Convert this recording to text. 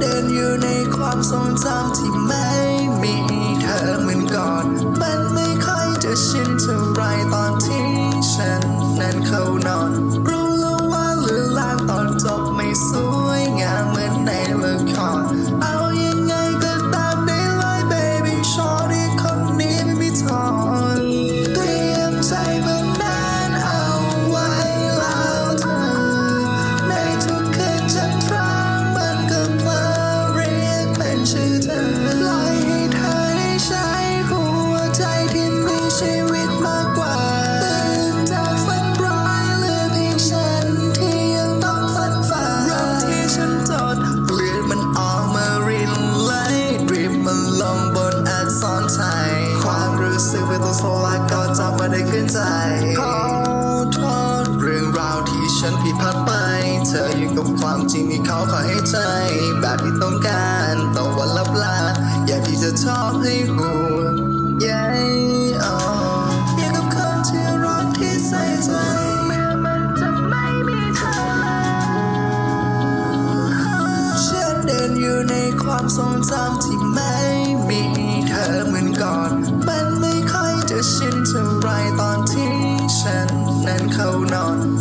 เดินอยู่ในความทรงจำที่ไม่มี จะซื้อไปต้องโซลาก็จำมาได้ขึ้นใจขอโทษเรื่องราวที่ฉันผิดพลาดไป เธออยู่กับความจริงที่เขาขอให้ใจ แบบที่ต้องการต่อวันลับลา อยากที่จะชอบให้หูใหญ่ออยากับคนที่รักที่ใส่ใจอยู่ในความทรงจำที่ไม่มี No.